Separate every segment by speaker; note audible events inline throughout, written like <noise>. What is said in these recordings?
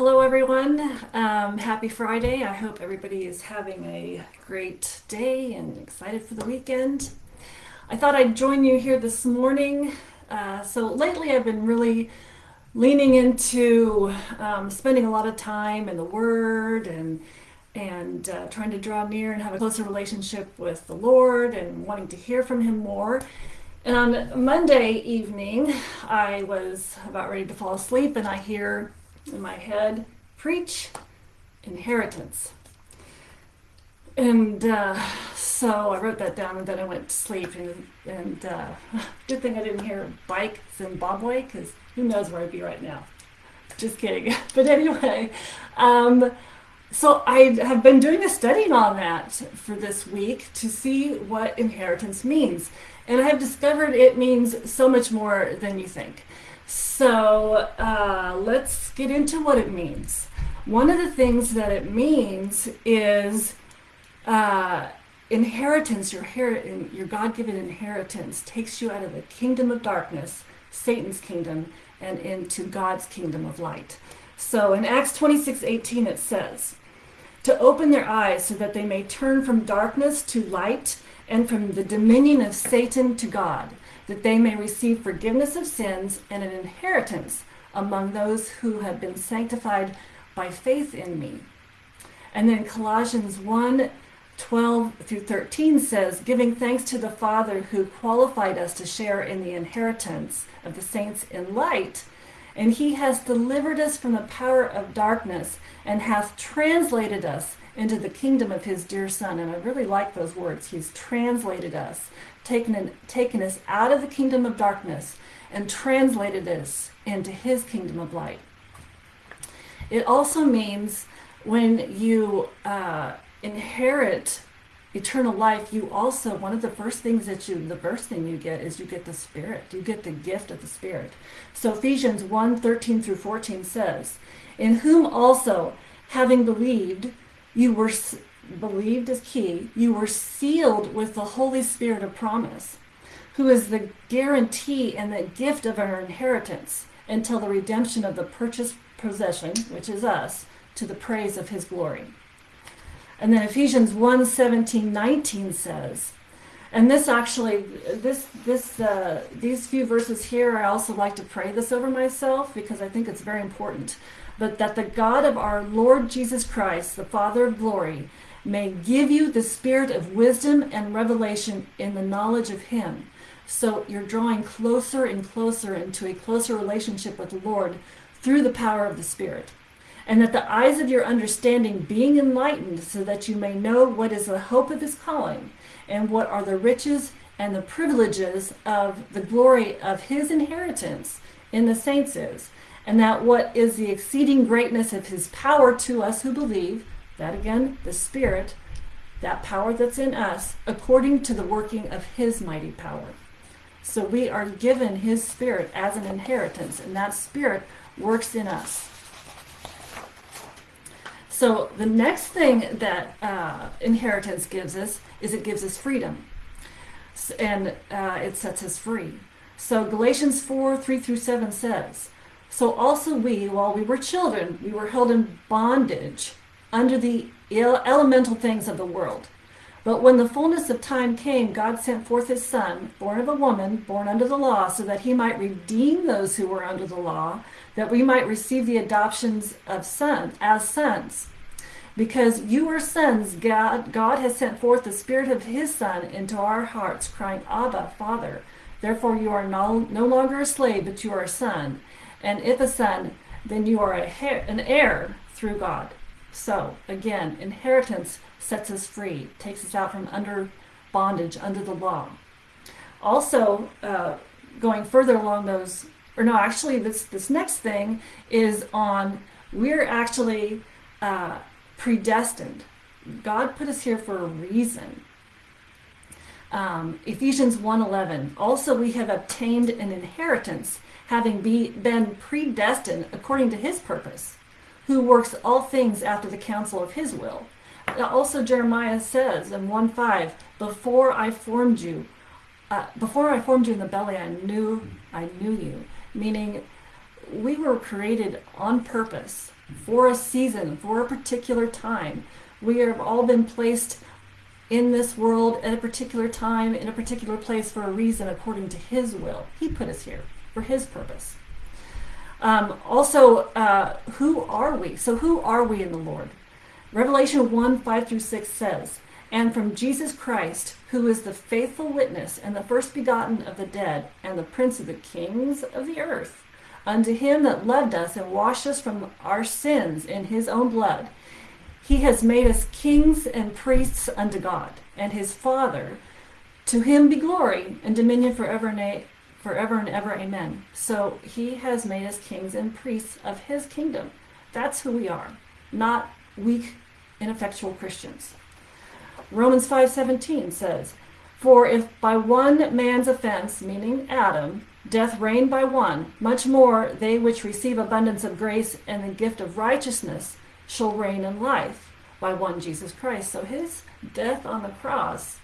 Speaker 1: Hello, everyone. Um, happy Friday. I hope everybody is having a great day and excited for the weekend. I thought I'd join you here this morning. Uh, so, lately, I've been really leaning into um, spending a lot of time in the Word and and uh, trying to draw near and have a closer relationship with the Lord and wanting to hear from Him more. And on Monday evening, I was about ready to fall asleep, and I hear in my head preach inheritance. And uh, so I wrote that down, and then I went to sleep. And, and uh, <laughs> good thing I didn't hear bike Zimbabwe, because who knows where I'd be right now. Just kidding. <laughs> But anyway, um, so I have been doing a study on that for this week to see what inheritance means. And I have discovered it means so much more than you think. So uh, let's get into what it means. One of the things that it means is uh, inheritance, your, your God given inheritance, takes you out of the kingdom of darkness, Satan's kingdom, and into God's kingdom of light. So in Acts 26 18, it says, To open their eyes so that they may turn from darkness to light and from the dominion of Satan to God, that they may receive forgiveness of sins and an inheritance among those who have been sanctified by faith in me. And then Colossians 1 12 through 13 says, Giving thanks to the Father who qualified us to share in the inheritance of the saints in light. And he has delivered us from the power of darkness and hath translated us into the kingdom of his dear son. And I really like those words. He's translated us, taken, taken us out of the kingdom of darkness and translated us into his kingdom of light. It also means when you uh, inherit eternal life, you also, one of the first things that you, the first thing you get is you get the Spirit. You get the gift of the Spirit. So Ephesians 1 13 through 14 says, In whom also, having believed, you were believed is key. You were sealed with the Holy Spirit of promise, who is the guarantee and the gift of our inheritance until the redemption of the purchased possession, which is us, to the praise of his glory. And then Ephesians 1 17, 19 says, and this actually, this, this, uh, these few verses here, I also like to pray this over myself because I think it's very important but that the God of our Lord Jesus Christ, the Father of glory, may give you the spirit of wisdom and revelation in the knowledge of Him. So you're drawing closer and closer into a closer relationship with the Lord through the power of the Spirit. And that the eyes of your understanding being enlightened, so that you may know what is the hope of His calling, and what are the riches and the privileges of the glory of His inheritance in the saints is and that what is the exceeding greatness of his power to us who believe, that again, the Spirit, that power that's in us, according to the working of his mighty power. So we are given his Spirit as an inheritance, and that Spirit works in us. So the next thing that uh, inheritance gives us is it gives us freedom, and uh, it sets us free. So Galatians 4 3 through 7 says, so also we, while we were children, we were held in bondage under the elemental things of the world. But when the fullness of time came, God sent forth his Son, born of a woman, born under the law, so that he might redeem those who were under the law, that we might receive the adoptions of sons as sons. Because you are sons, God, God has sent forth the Spirit of his Son into our hearts, crying, Abba, Father. Therefore you are no, no longer a slave, but you are a son. And if a son, then you are a an heir through God. So, again, inheritance sets us free, takes us out from under bondage, under the law. Also, uh, going further along those, or no, actually, this, this next thing is on we're actually uh, predestined. God put us here for a reason. Um, Ephesians 1:11. Also, we have obtained an inheritance having be, been predestined according to his purpose, who works all things after the counsel of his will. Also, Jeremiah says in 1 5, before I formed you, uh, before I formed you in the belly, I knew I knew you. Meaning, we were created on purpose for a season, for a particular time. We have all been placed in this world at a particular time, in a particular place for a reason according to His will. He put us here for His purpose. Um, also, uh, who are we? So, who are we in the Lord? Revelation 1 5 through 6 says, And from Jesus Christ, who is the faithful witness and the first begotten of the dead, and the prince of the kings of the earth, unto him that loved us and washed us from our sins in his own blood he has made us kings and priests unto God and his Father. To him be glory and dominion forever and, a, forever and ever. Amen. So he has made us kings and priests of his kingdom. That's who we are, not weak, ineffectual Christians. Romans 5:17 says, "For if by one man's offense, meaning Adam, death reigned by one, much more they which receive abundance of grace and the gift of righteousness shall reign in life by one Jesus Christ. So his death on the cross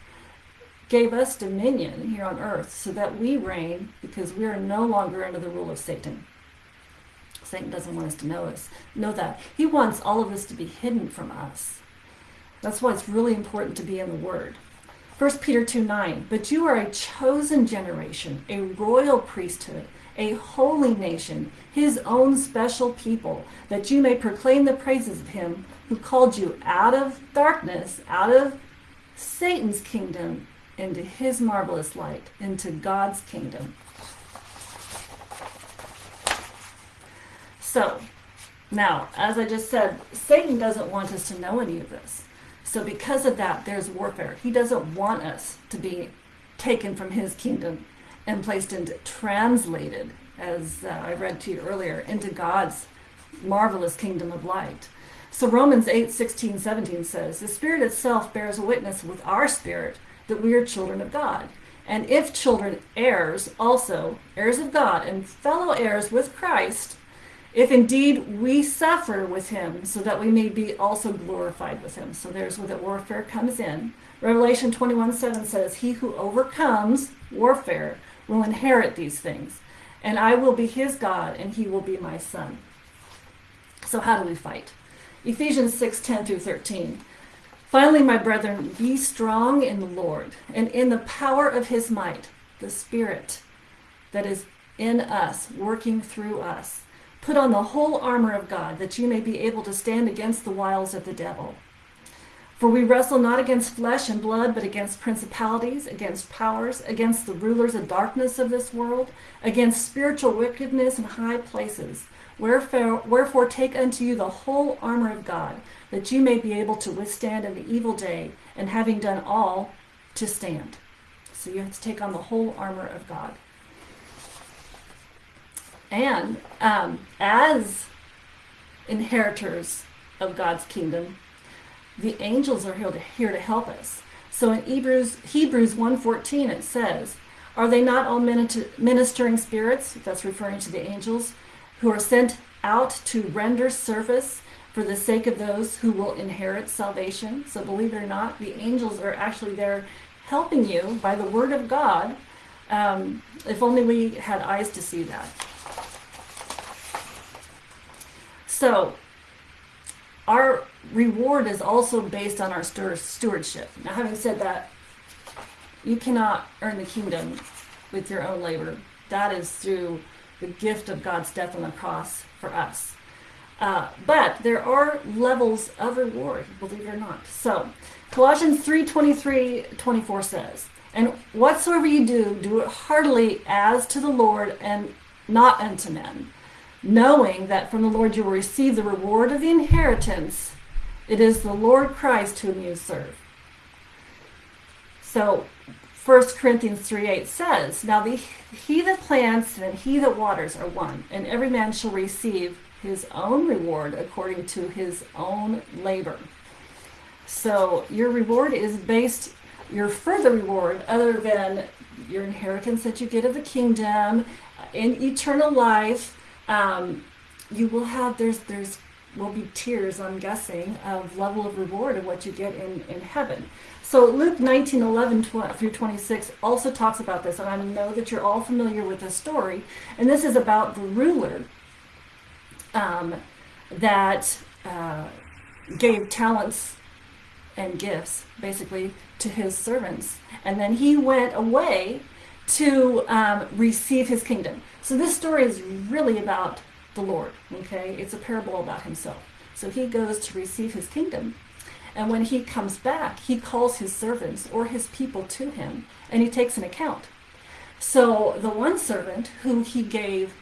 Speaker 1: gave us dominion here on earth so that we reign because we are no longer under the rule of Satan. Satan doesn't want us to know us, know that. He wants all of this to be hidden from us. That's why it's really important to be in the Word. 1 Peter 2 9, but you are a chosen generation, a royal priesthood, a holy nation, his own special people, that you may proclaim the praises of him who called you out of darkness, out of Satan's kingdom, into his marvelous light, into God's kingdom. So, now, as I just said, Satan doesn't want us to know any of this. So, because of that, there's warfare. He doesn't want us to be taken from his kingdom and placed into translated, as uh, I read to you earlier, into God's marvelous kingdom of light. So Romans 8, 16, 17 says, The Spirit itself bears witness with our spirit that we are children of God. And if children, heirs also, heirs of God, and fellow heirs with Christ, if indeed we suffer with him, so that we may be also glorified with him. So there's where the warfare comes in. Revelation 21 7 says, He who overcomes warfare will inherit these things, and I will be his God, and he will be my son. So, how do we fight? Ephesians 6 10 through 13. Finally, my brethren, be strong in the Lord and in the power of his might, the Spirit that is in us, working through us. Put on the whole armor of God, that you may be able to stand against the wiles of the devil. For we wrestle not against flesh and blood, but against principalities, against powers, against the rulers of darkness of this world, against spiritual wickedness in high places. Wherefore, wherefore take unto you the whole armor of God, that you may be able to withstand in the evil day, and having done all, to stand. So you have to take on the whole armor of God. And um, as inheritors of God's kingdom, the angels are here to, here to help us. So in Hebrews Hebrews 1:14 it says, "Are they not all ministering spirits?" That's referring to the angels who are sent out to render service for the sake of those who will inherit salvation. So believe it or not, the angels are actually there helping you by the word of God. Um, if only we had eyes to see that. So our reward is also based on our stewardship. Now, having said that, you cannot earn the kingdom with your own labor. That is through the gift of God's death on the cross for us. Uh, but there are levels of reward, believe it or not. So, Colossians 3 23 24 says, And whatsoever you do, do it heartily as to the Lord and not unto men knowing that from the Lord you will receive the reward of the inheritance. It is the Lord Christ whom you serve. So 1 Corinthians 3 8 says, Now the, he that plants and he that waters are one, and every man shall receive his own reward according to his own labor. So your reward is based, your further reward, other than your inheritance that you get of the kingdom, in eternal life, um, you will have there's there's will be tiers i'm guessing of level of reward of what you get in in heaven so luke 19 11 through 26 also talks about this and i know that you're all familiar with this story and this is about the ruler um, that uh, gave talents and gifts, basically, to his servants. And then he went away to um, receive his kingdom. So this story is really about the Lord, okay? It's a parable about himself. So he goes to receive his kingdom. And when he comes back, he calls his servants or his people to him and he takes an account. So the one servant who he gave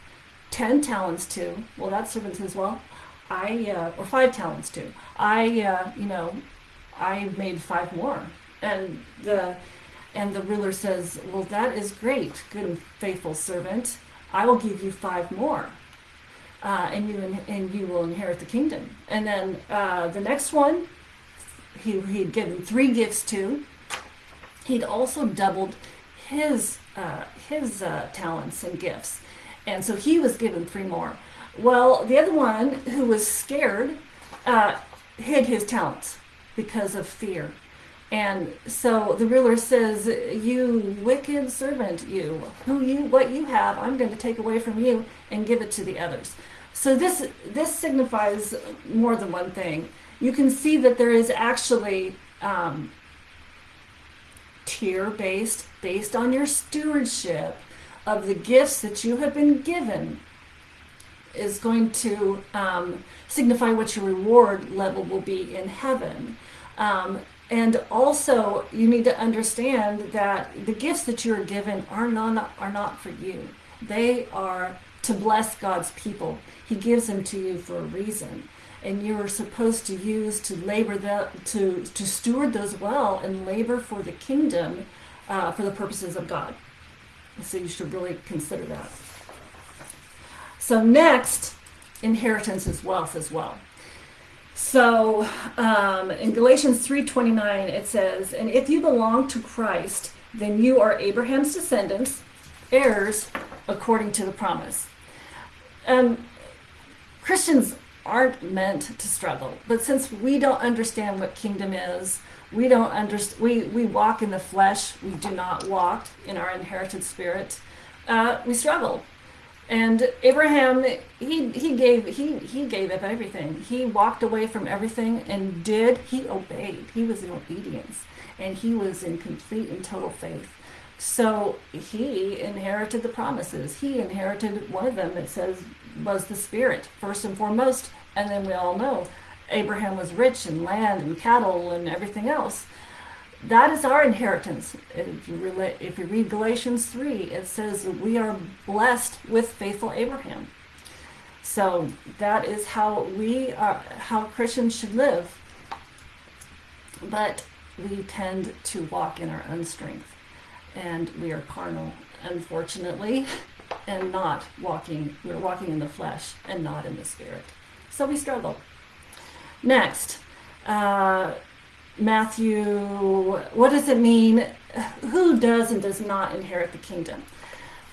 Speaker 1: 10 talents to, well, that servant says, well, I, uh, or five talents to, I, uh, you know, I made five more. And the, and the ruler says, well, that is great, good and faithful servant. I will give you five more. Uh, and you in, and you will inherit the kingdom. And then uh, the next one, he he'd given three gifts to. He'd also doubled his uh, his uh, talents and gifts, and so he was given three more. Well, the other one, who was scared, uh, hid his talents because of fear. And so the ruler says, "You wicked servant, you who you what you have, I'm going to take away from you and give it to the others." So this this signifies more than one thing. You can see that there is actually um, tier based, based on your stewardship of the gifts that you have been given, is going to um, signify what your reward level will be in heaven. Um, and also, you need to understand that the gifts that you are given are not are not for you. They are to bless God's people. He gives them to you for a reason and you are supposed to use to labor that to to steward those well and labor for the kingdom uh, for the purposes of God. So you should really consider that. So next, inheritance is wealth as well. So um, in Galatians 3:29 it says, "And if you belong to Christ, then you are Abraham's descendants, heirs according to the promise." And Christians aren't meant to struggle. But since we don't understand what kingdom is, we don't understand. We we walk in the flesh. We do not walk in our inherited spirit. Uh, we struggle. And Abraham, he he gave he he gave up everything. He walked away from everything and did. He obeyed. He was in obedience, and he was in complete and total faith. So he inherited the promises. He inherited one of them. that says was the spirit first and foremost, and then we all know Abraham was rich in land and cattle and everything else. That is our inheritance. If you, read Galatians 3, it says we are blessed with faithful Abraham. So that is how we are, how Christians should live. But we tend to walk in our own strength, and we are carnal, unfortunately, <laughs> and not walking. We're walking in the flesh and not in the spirit. So we struggle. Next, uh, Matthew, what does it mean? Who does and does not inherit the kingdom?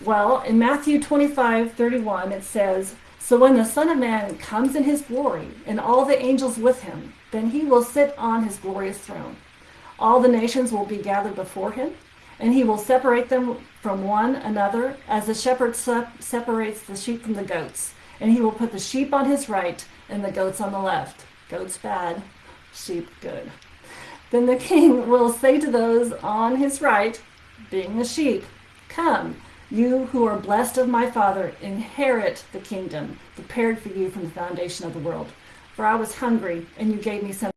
Speaker 1: Well, in Matthew 25 31, it says, So when the Son of Man comes in his glory, and all the angels with him, then he will sit on his glorious throne. All the nations will be gathered before him, and he will separate them from one another as the shepherd separates the sheep from the goats. And he will put the sheep on his right and the goats on the left. Goats bad, sheep good. Then the king <laughs> will say to those on his right, being the sheep, Come, you who are blessed of my Father, inherit the kingdom prepared for you from the foundation of the world. For I was hungry, and you gave me something